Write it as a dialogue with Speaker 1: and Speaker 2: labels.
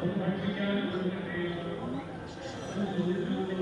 Speaker 1: Thank you.